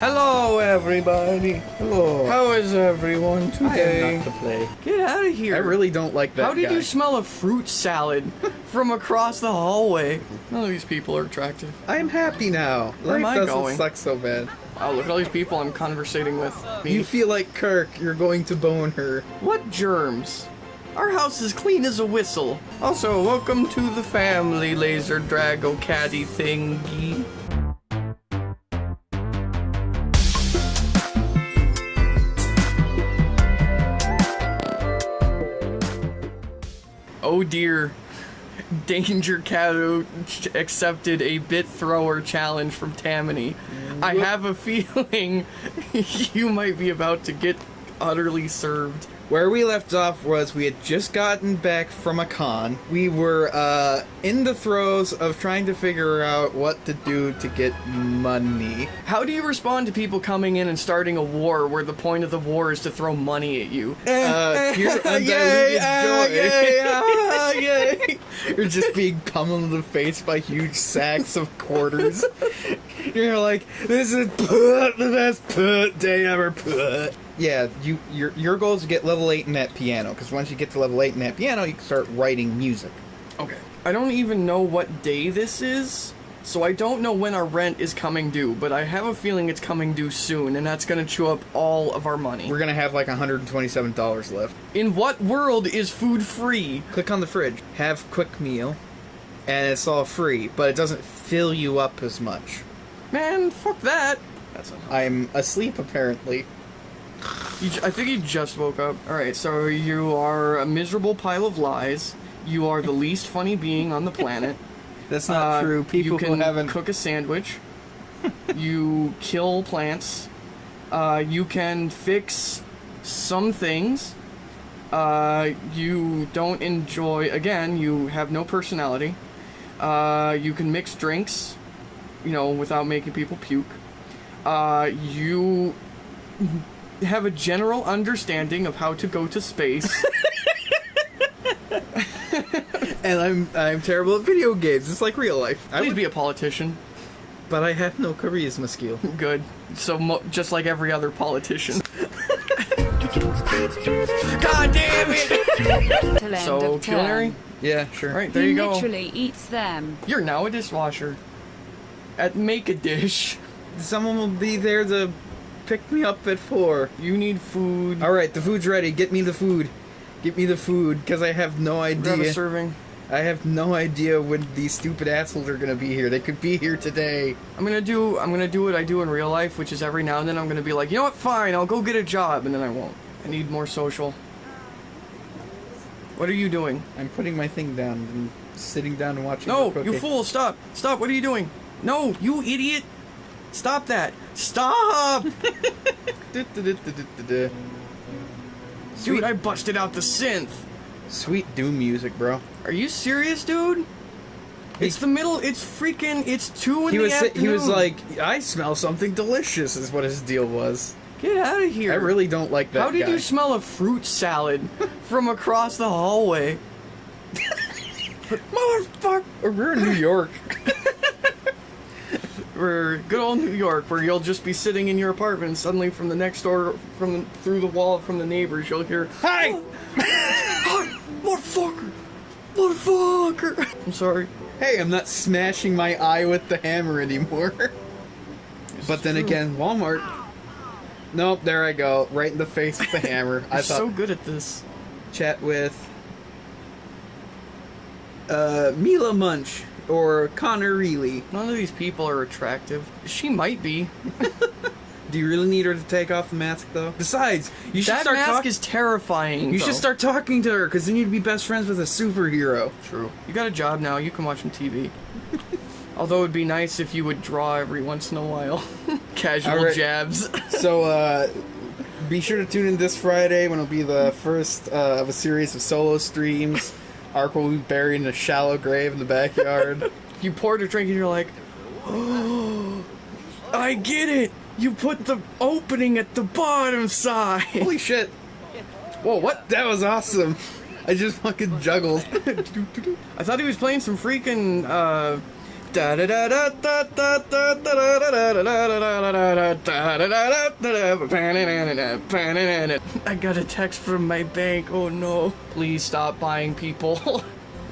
Hello, everybody. Hello. How is everyone today? I am not to play. Get out of here. I really don't like that How did guy. you smell a fruit salad from across the hallway? None of these people are attractive. I'm happy now. Where am I doesn't going? suck so bad. Wow, look at all these people I'm conversating with. Me. You feel like Kirk. You're going to bone her. What germs? Our house is clean as a whistle. Also, welcome to the family, Laser Drago Caddy thingy. Oh dear. Danger Cato accepted a bit thrower challenge from Tammany. I have a feeling you might be about to get utterly served. Where we left off was we had just gotten back from a con. We were uh, in the throes of trying to figure out what to do to get money. How do you respond to people coming in and starting a war where the point of the war is to throw money at you? Uh, pure undiluted Yay, ah, joy. yay, ah, yay. You're just being pummeled in the face by huge sacks of quarters. You're like, this is put the best put day ever put. Yeah, you your your goal is to get level eight in that piano because once you get to level eight in that piano, you can start writing music. Okay. I don't even know what day this is, so I don't know when our rent is coming due, but I have a feeling it's coming due soon, and that's gonna chew up all of our money. We're gonna have like 127 dollars left. In what world is food free? Click on the fridge, have quick meal, and it's all free, but it doesn't fill you up as much. Man, fuck that. That's not I'm asleep apparently. You, I think you just woke up. Alright, so you are a miserable pile of lies. You are the least funny being on the planet. That's Uh, not true. People you can haven't cook a sandwich. you kill plants. Uh, you can fix some things. Uh, you don't enjoy. Again, you have no personality. Uh, you can mix drinks, you know, without making people puke. Uh, you have a general understanding of how to go to space. and I'm I'm terrible at video games. It's like real life. I Please would be a politician. but I have no charisma skill. Good. So mo- just like every other politician. God damn it! So culinary. Yeah, sure. All right, there he you go. literally eats them. You're now a dishwasher. At make a dish, Someone will be there to pick me up at four. you need food. All right, the food's ready. Get me the food. Get me the food, because I have no Grab a idea. serving. I have no idea when these stupid assholes are gonna be here. They could be here today. I'm gonna do. I'm gonna do what I do in real life, which is every now and then I'm gonna be like, you know what? Fine, I'll go get a job, and then I won't. I need more social. What are you doing? I'm putting my thing down and sitting down and watching. No, you fool! Stop! Stop! What are you doing? No, you idiot! Stop that! Stop! Dude, I busted out the synth. Sweet doom music, bro. Are you serious, dude? It's the middle. It's freaking. It's two in He the was afternoon. he was like, I smell something delicious. Is what his deal was. "Get out of here!" I really don't like that. How did guy. you smell a fruit salad from across the hallway? Motherfucker! We're in New York. We're good old New York, where you'll just be sitting in your apartment, and suddenly from the next door, from the, through the wall from the neighbors, you'll hear, Hi. Oh, "Hi, motherfucker, motherfucker!" I'm sorry. Hey, I'm not smashing my eye with the hammer anymore. but then true. again, Walmart. Nope, there I go, right in the face with the hammer. I I'm thought so good at this. chat with uh, Mila Munch or Connor Reilly. None of these people are attractive. She might be. Do you really need her to take off the mask though? Besides, you should that start mask talking. is terrifying. You though. should start talking to her, because then you'd be best friends with a superhero. True. You got a job now. You can watch some TV. Although it'd be nice if you would draw every once in a while. Casual right. jabs. So, uh, be sure to tune in this Friday when it'll be the first uh, of a series of solo streams. Ark will be buried in a shallow grave in the backyard. you poured a drink and you're like, oh, I get it. You put the opening at the bottom side. Holy shit! Whoa, what? That was awesome! I just fucking juggled. I thought he was playing some freaking uh, I got a text from my bank. Oh no. Please stop buying people.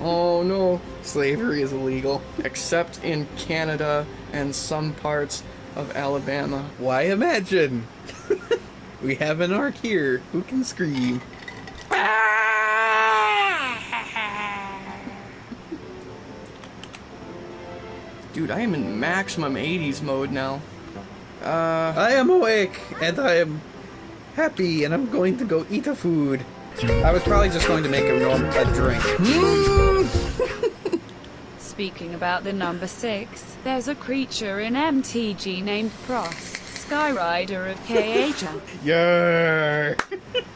oh no. Slavery is illegal. Except in Canada and some parts of Alabama. Why imagine? we have an arc here. Who can scream? Dude, I am in maximum 80s mode now. Uh, I am awake and I am happy and I'm going to go eat a food. I was probably just going to make a norm a drink. Speaking about the number 6, there's a creature in MTG named Prossh, Skyraider of Kher. Yeah.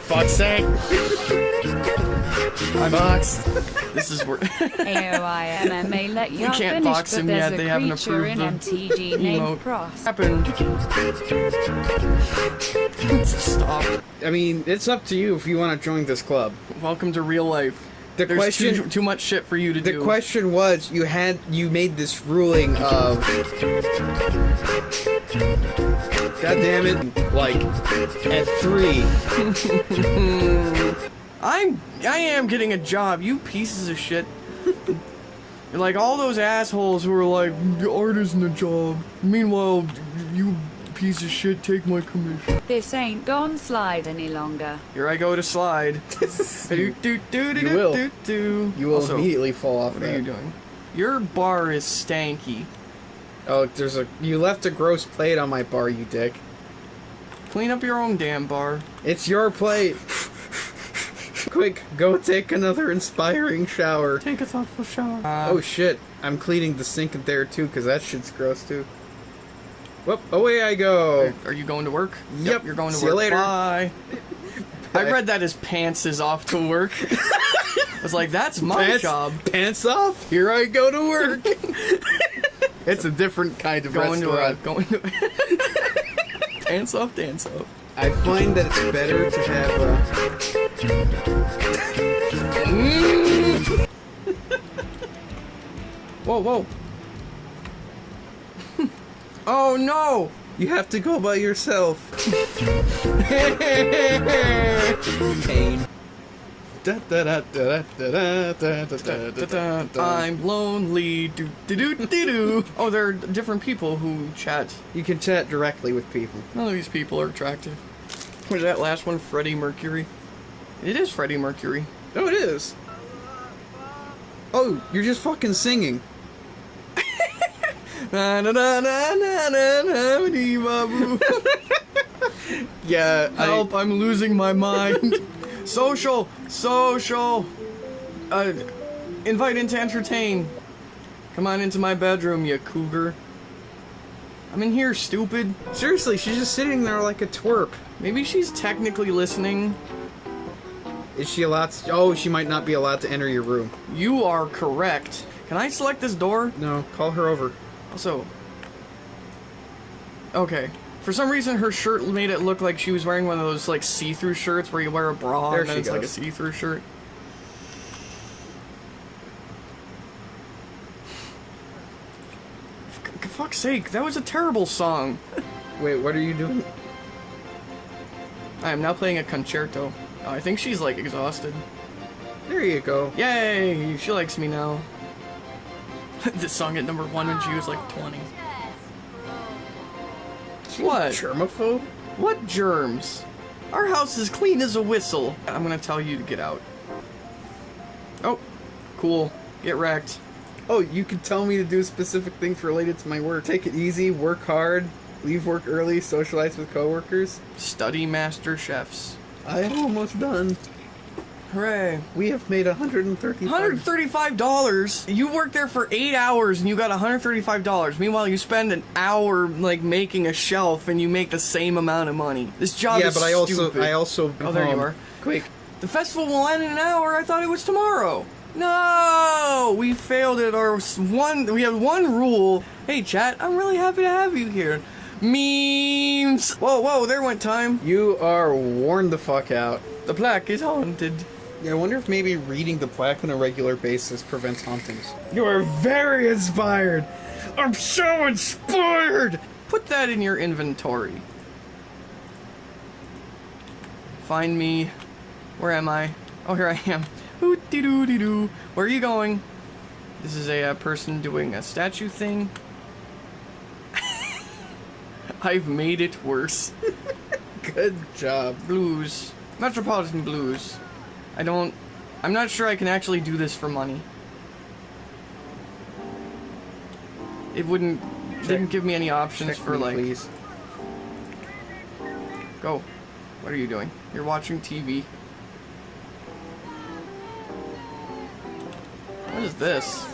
Fuck's sake. I'm boxed. this is where AOIMMA let you can't finish, box but him there's yet, a they haven't creature in approved the MTG emote. named Prossh. happened. Stop. I mean, it's up to you if you want to join this club. Welcome to real life. The There's question too, too much shit for you to The do. question was, you had you made this ruling of, God damn it, like at three. I'm I am getting a job, you pieces of shit. Like all those assholes who are like, the art isn't a job. Meanwhile, you piece of shit take my commission. This ain't gone slide any longer. Here I go to slide. do, do, do, do, You will. do, do. You will Also, immediately fall off. What that. are you doing? Your bar is stanky. Oh, there's a you left a gross plate on my bar, you dick. Clean up your own damn bar. It's your plate. Quick, go take another inspiring shower. Take a thoughtful shower. Uh, Oh shit, I'm cleaning the sink in there too, cause that shit's gross too. Whoop, away I go. Are you going to work? Yep. you're going to See work. you later. Bye. I read that as pants is off to work. I was like, that's my Pants, job. pants off. Here I go to work. it's a different kind of Going to a, going to pants off, dance off. I find that it's better to have a. Mm. Whoa, whoa. Oh no! You have to go by yourself. Pain. I'm lonely. Do, do, do, do, Oh, there are different people who chat. You can chat directly with people. None of these people are attractive. Was that last one Freddie Mercury? It is Freddie Mercury. Oh, it is. Oh, you're just fucking singing. Na na na na na na na. Yeah, Help! I'm losing my mind. social, social. Uh, invite in to entertain. Come on into my bedroom, you cougar. I'm in here, stupid. Seriously, she's just sitting there like a twerp. Maybe she's technically listening. Is she allowed to? Oh, she might not be allowed to enter your room. You are correct. Can I select this door? No, call her over. Also. Okay. For some reason, her shirt made it look like she was wearing one of those like see-through shirts where you wear a bra There and it's like a see-through shirt. For fuck's sake, that was a terrible song. Wait, what are you doing? I am now playing a concerto. Oh, I think she's like exhausted. There you go. Yay! She likes me now. this song at number one when she was like 20. What? Germaphobe? What germs? Our house is clean as a whistle. I'm gonna tell you to get out. Oh, cool. Get wrecked. Oh, you can tell me to do specific things related to my work. Take it easy, work hard, leave work early, socialize with coworkers. Study master chefs. I am almost done. Hooray. We have made 130. $135? You worked there for eight hours and you got $135. Meanwhile, you spend an hour like making a shelf and you make the same amount of money. This job Yeah, is but I also. I also. Oh, there you um, are. Quick, The festival will end in an hour. I thought it was tomorrow. No, we failed at our one. We have one rule. Hey, chat. I'm really happy to have you here. Memes! Whoa, whoa, there went time. You are worn the fuck out. The plaque is haunted. Yeah, I wonder if maybe reading the plaque on a regular basis prevents hauntings. You are very inspired. I'm so inspired. Put that in your inventory. Find me. Where am I? Oh, here I am. Ooh dee doo dee doo. Where are you going? This is a uh, person doing a statue thing. I've made it worse. Good job. Blues. Metropolitan Blues. I don't. I'm not sure I can actually do this for money. It wouldn't. didn't give me any options Check for me, like. please. Go. What are you doing? You're watching TV. What is this?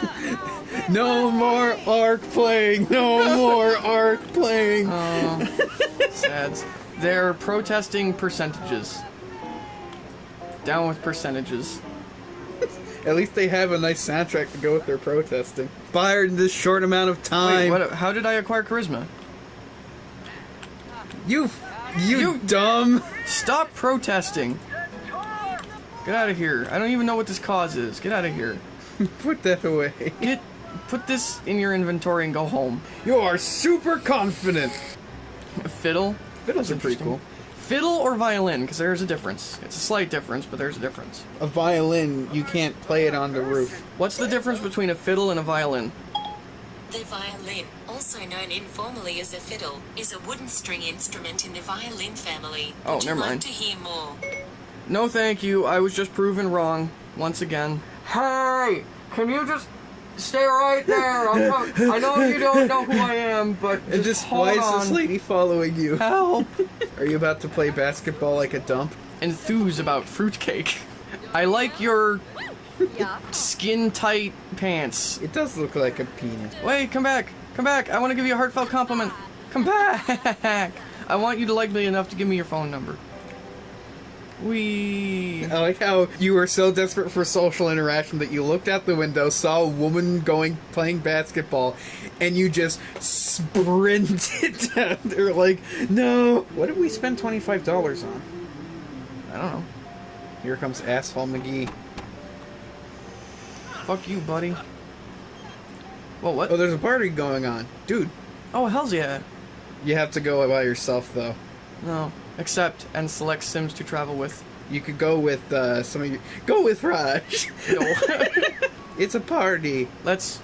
No more arc playing. No more arc playing. Oh, sads. They're protesting percentages. Down with percentages. At least they have a nice soundtrack to go with their protesting. Fired in this short amount of Wait, time. what? How did I acquire charisma? You, you, You- dumb. Stop protesting. Get out of here. I don't even know what this cause is. Get out of here. Put that away. Get. Put this in your inventory and go home. You are super confident. Fiddle. Fiddles are pretty cool. Fiddle or violin? Because there's a difference. It's a slight difference, but there's a difference. A violin, you can't play it on the roof. What's the difference between a fiddle and a violin? The violin, also known informally as a fiddle, is a wooden string instrument in the violin family. Oh, Would never like mind. to hear more? No, thank you. I was just proven wrong once again. Hey, can you just stay right there? I'm I know you don't know who I am, but just, just hold why on. is this lady following you? Help! Are you about to play basketball like a dump? Enthuse about fruitcake. I like your skin tight pants. It does look like a penis. Wait, come back. Come back. I want to give you a heartfelt compliment. Come back. I want you to like me enough to give me your phone number. We. I like how you were so desperate for social interaction that you looked out the window, saw a woman going playing basketball, and you just sprinted down there like, no. What did we spend twenty five dollars on? I don't know. Here comes asshole McGee. Fuck you, buddy. Well, what? Oh, there's a party going on, dude. Oh, hell's yeah. You have to go by yourself though. No. Accept and select Sims to travel with. You could go with uh, some of you. Go with Raj. No. it's a party. Let's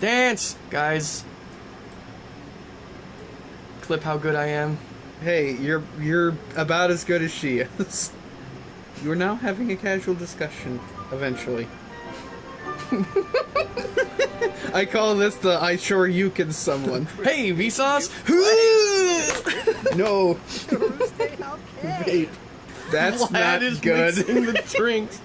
dance, guys. Clip how good I am. Hey, you're you're about as good as she is. You are now having a casual discussion. Eventually. I call this the I sure you can someone. Hey, Vsauce! No. Vape. That's Lad not is good. mixing the drinks.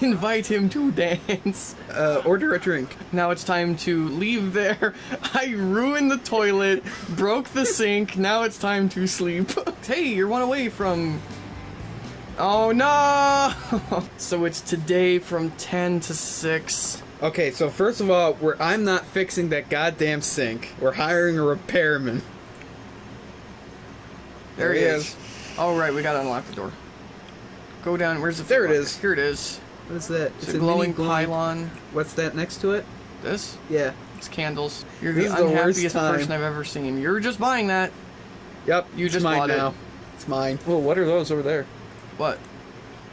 Invite him to dance. Uh, order a drink. Now it's time to leave there. I ruined the toilet, broke the sink. Now it's time to sleep. Hey, you're one away from. Oh no! so it's today from 10 to 6. Okay, so first of all, we're, I'm not fixing that goddamn sink. We're hiring a repairman. There, There he he is. is. All right, we gotta unlock the door. Go down. Where's the? There it foot is. Here it is. What is that? It's a glowing pylon. What's that next to it? This? Yeah. It's candles. You're This the is the unhappiest time. person I've ever seen. You're just buying that. Yep. You it's just mine bought it. It's mine. Well, what are those over there? What?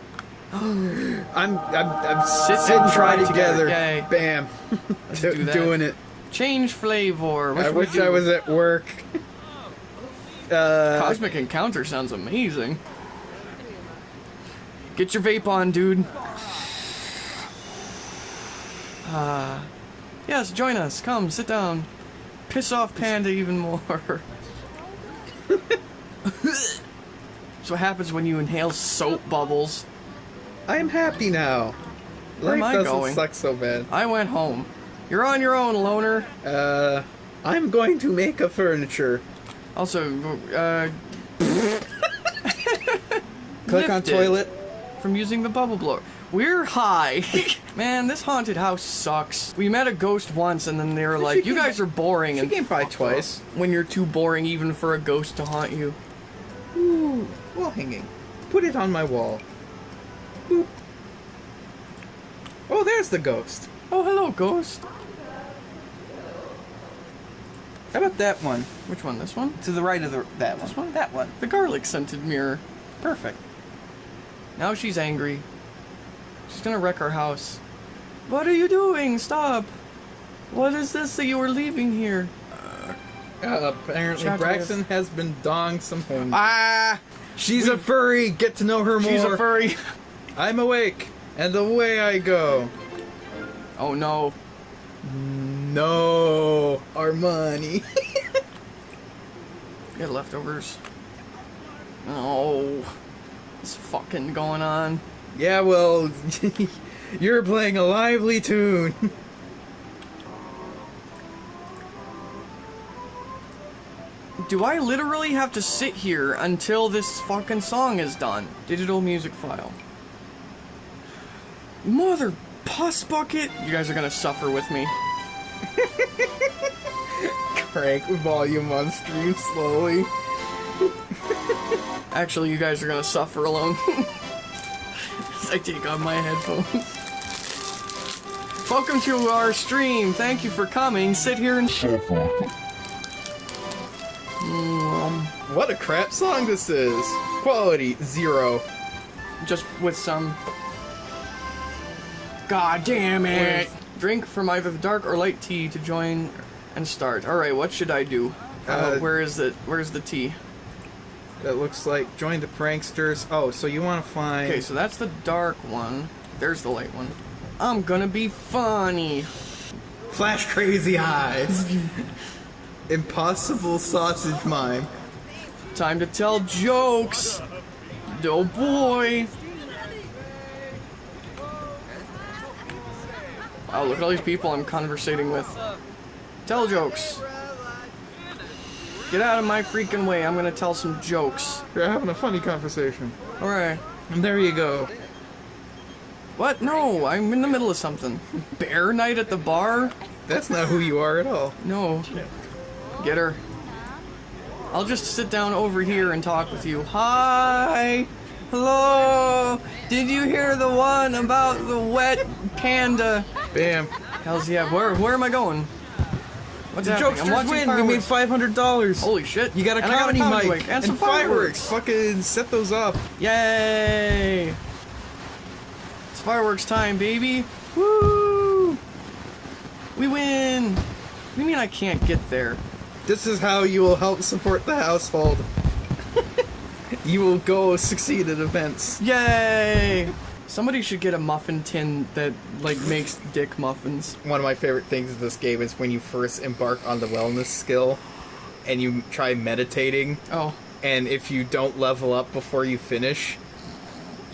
I'm I'm I'm Sit sit and and try try together. together. Yay. Bam. Do-. Doing it. Change flavor. What I wish? I was at work. Uh, Cosmic Encounter sounds amazing. Get your vape on, dude. Uh, yes, join us. Come, sit down. Piss off Panda even more. That's what happens when you inhale soap bubbles. I am happy now. Where am Life I doesn't going? suck so bad. I went home. You're on your own, loner. Uh, I'm going to make a furniture. Also, uh, Click on toilet. from using the bubble blower. We're high. Man, this haunted house sucks. We met a ghost once and then they were like, you guys are boring. She and came by twice. When you're too boring even for a ghost to haunt you. Ooh, wall hanging. Put it on my wall. Boop. Oh, there's the ghost. Oh, hello, ghost. How about that one? Which one? This one? To the right of the that one. This one? That one. The garlic scented mirror. Perfect. Now she's angry. She's gonna wreck our house. What are you doing? Stop! What is this that you are leaving here? Uh, apparently, Braxton has been dong some home. Ah! She's a furry. Get to know her more. She's a furry. I'm awake, and away I go. Oh no. No, our money. Get leftovers. Oh. What's fucking going on? yeah, well, you're playing a lively tune. Do I literally have to sit here until this fucking song is done? Digital music file. Mother puss bucket! You guys are gonna suffer with me. Crank volume on stream slowly. Actually, you guys are gonna suffer alone. As I take off my headphones. Welcome to our stream. Thank you for coming. Sit here and suffer. What a crap song this is. Quality zero. Just with some. God damn it! Drink from either the dark or light tea to join and start. All right, what should I do? Uh, Uh, where is it? Where's the tea? That looks like join the pranksters. Oh, so you want to find? Okay, so that's the dark one. There's the light one. I'm gonna be funny. Flash crazy eyes. Impossible sausage mime. Time to tell jokes. Oh boy. Wow, look at all these people I'm conversating with. Tell jokes. Get out of my freaking way. I'm gonna tell some jokes. You're having a funny conversation. Alright. And there you go. What? No, I'm in the middle of something. Bear night at the bar? That's not who you are at all. No. Get her. I'll just sit down over here and talk with you. Hi! Hello! Did you hear the one about the wet panda? Bam. Hell's yeah, where where am I going? What's The happening? jokesters win. We made five hundred dollars. Holy shit. You got a And I comedy mic and, some fireworks. Fucking set those up. Yay! It's fireworks time, baby! Woo! We win! What do you mean I can't get there? This is how you will help support the household. you will go succeed at events. Yay! Somebody should get a muffin tin that like makes dick muffins. One of my favorite things in this game is when you first embark on the wellness skill and you try meditating, Oh, and if you don't level up before you finish,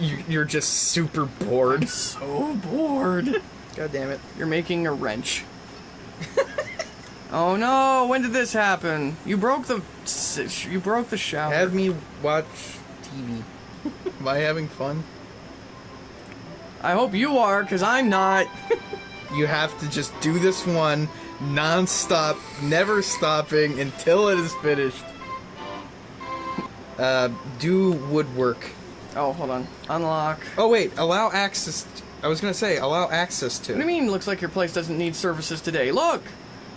you, you're just super bored. so bored. God damn it. You're making a wrench. oh no! When did this happen? You broke the you broke the shower. Have me watch TV. Am I having fun? I hope you are, cause I'm not. You have to just do this one non-stop, never stopping until it is finished. Uh, do woodwork. Oh, hold on. Unlock. Oh wait, allow access. I was gonna say allow access to. What do you mean? Looks like your place doesn't need services today. Look,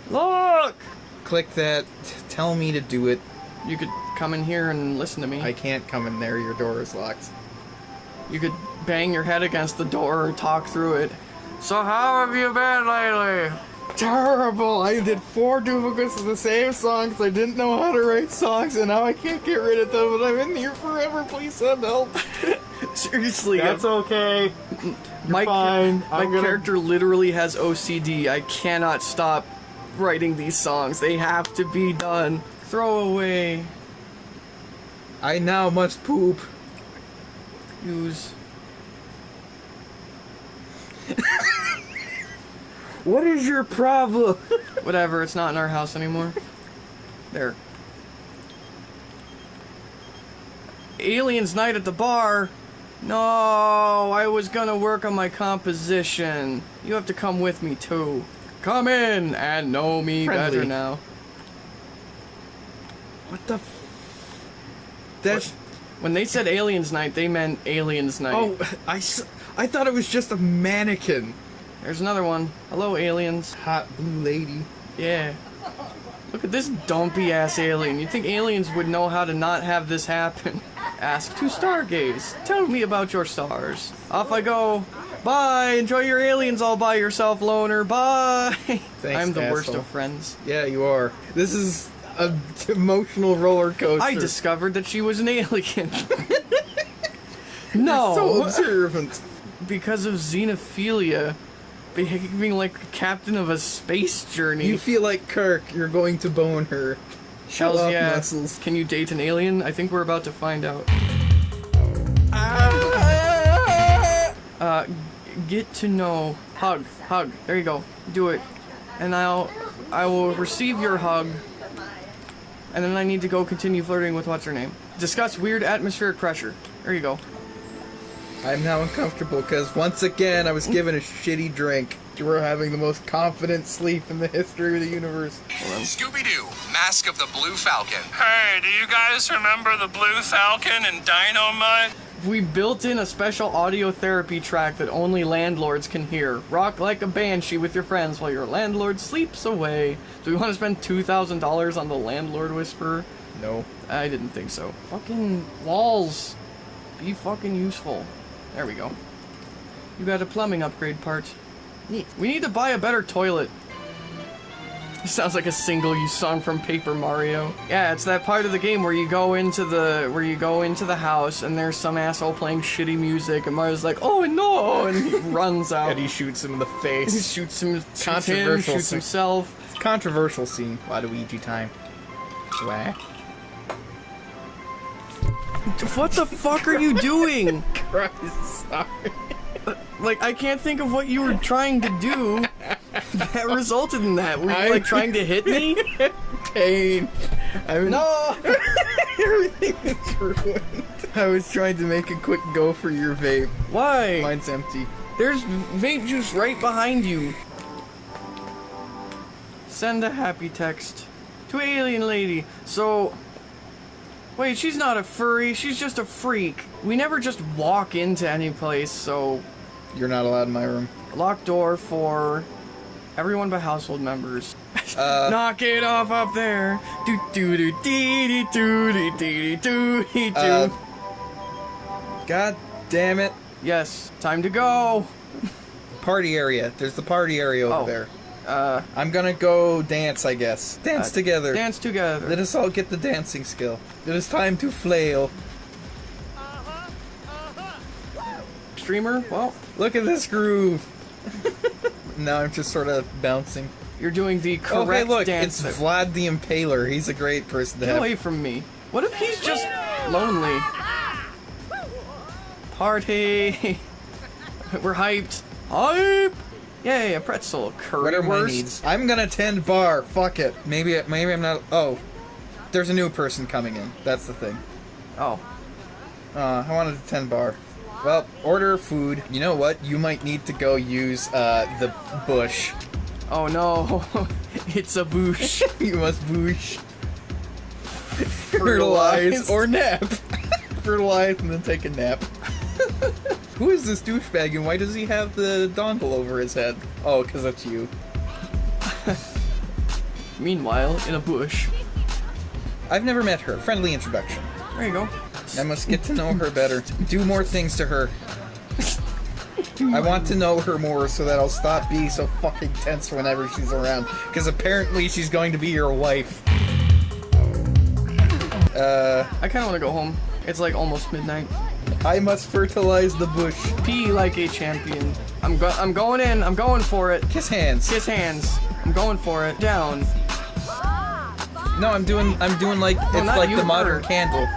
look. Click that. Tell me to do it. You could come in here and listen to me. I can't come in there. Your door is locked. You could bang your head against the door and talk through it. So how have you been lately? Terrible! I did four duplicates of the same songs. I didn't know how to write songs, and now I can't get rid of them. And I'm in here forever. Please send help. Seriously, That's okay. my, fine. my gonna- character literally has OCD. I cannot stop writing these songs. They have to be done. Throw away. I now must poop. Use. What is your problem? Whatever, it's not in our house anymore. There. Aliens night at the bar. No, I was gonna work on my composition. You have to come with me too. Come in and know me Friendly. better now. What the? F- That's. When they said Aliens Night, they meant Aliens Night. Oh, I, s- I thought it was just a mannequin. there's another one. Hello, aliens. Hot blue lady. Yeah. Look at this dumpy ass alien. You'd think aliens would know how to not have this happen. Ask to stargaze. Tell me about your stars. Off I go. Bye. Enjoy your aliens all by yourself, loner. Bye. Thanks, I'm the worst of friends. Yeah, you are. This is a emotional roller coaster. I discovered that she was an alien. no, so observant. because of xenophilia, behaving like captain of a space journey. You feel like Kirk. You're going to bone her. Show Hells off yeah. muscles. Can you date an alien? I think we're about to find out. Uh, get to know. Hug, hug. There you go. Do it. And I'll, I will receive your hug. And then I need to go continue flirting with what's her name. Discuss weird atmospheric pressure. There you go. I'm now uncomfortable because once again I was given a shitty drink. You were having the most confident sleep in the history of the universe. Scooby Doo, Mask of the Blue Falcon. Hey, do you guys remember the Blue Falcon and Dynomutt? We built in a special audio therapy track that only landlords can hear. Rock like a banshee with your friends while your landlord sleeps away. Do we want to spend $2,000 on the landlord whisperer? No. I didn't think so. Fucking walls. Be fucking useful. There we go. You got a plumbing upgrade part. Neat. We need to buy a better toilet. Sounds like a single use song from Paper Mario. Yeah, it's that part of the game where you go into the where you go into the house and there's some asshole playing shitty music and Mario's like, "Oh no!" and he runs out. And he shoots him in the face. He shoots him, shoots him, Controversial shoots scene. himself. Controversial scene. Waluigi time. Wah. What the fuck are you doing? Christ, sorry. Like, I can't think of what you were trying to do that resulted in that. Were you, I- like, trying to hit me? Pain. I'm No! Everything is ruined. I was trying to make a quick go for your vape. Why? Mine's empty. There's vape juice right behind you. Send a happy text to alien lady. So, wait, she's not a furry. She's just a freak. We never just walk into any place. So, You're not allowed in my room. locked door for everyone but household members. Uh, Knock it off up there. Do do do dee dee doo dee dee dee doo dee. Uh, God damn it. Yes, time to go. Party area. There's the party area over Oh. there. Uh, I'm gonna go dance, I guess. Dance Uh, together. dance together. Let us all get the dancing skill. It is time to flail. Streamer, well, Look at this groove. now I'm just sort of bouncing. you're doing the Oh, hey, correct look, dance. it's Vlad the Impaler. He's a great person to Get have. away from me. What if he's just lonely? Party. We're hyped. Hype. Yay, a pretzel. Curry What are my needs? I'm gonna tend bar. Fuck it. Maybe maybe I'm not. Oh, there's a new person coming in. That's the thing. Oh, Uh, I wanted to tend bar. Well, order food. You know what? You might need to go use uh, the bush. oh no. it's a bush. you must bush. Fertilize. Or nap. Fertilize and then take a nap. Who is this douchebag and why does he have the dongle over his head? Oh, because that's you. Meanwhile, in a bush. I've never met her. Friendly introduction. There you go. I must get to know her better. Do more things to her. I want to know her more so that I'll stop being so fucking tense whenever she's around. Because apparently she's going to be your wife. Uh, I kind of want to go home. It's like almost midnight. I must fertilize the bush. Pee like a champion. I'm go- I'm going in. I'm going for it. Kiss hands. Kiss hands. I'm going for it. Down. No, I'm doing. I'm doing like it's like the modern her. candle.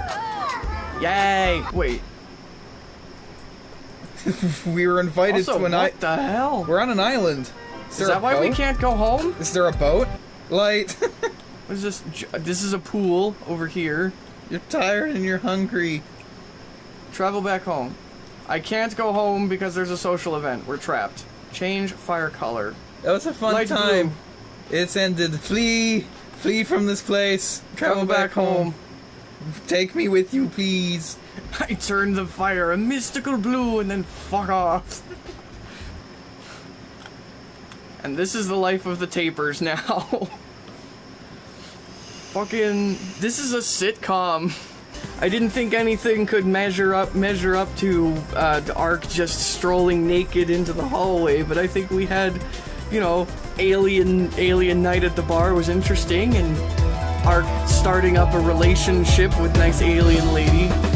Yay. Wait. We were invited Also, to an island. what the hell? We're on an island. Is, Is that why we can't go home? Is there a boat? Light. What is this? This is a pool over here. you're tired and you're hungry. Travel back home. I can't go home because there's a social event. We're trapped. Change fire color. That was a fun Light time. It's ended. Flee, flee from this place. Travel Travel back home. Take me with you, please. I turn the fire a mystical blue and then fuck off. and this is the life of the tapers now. Fucking this is a sitcom. I didn't think anything could measure up measure up to uh, Ark just strolling naked into the hallway, but I think we had, you know, alien alien night at the bar was interesting and Ark starting up a relationship with nice alien lady.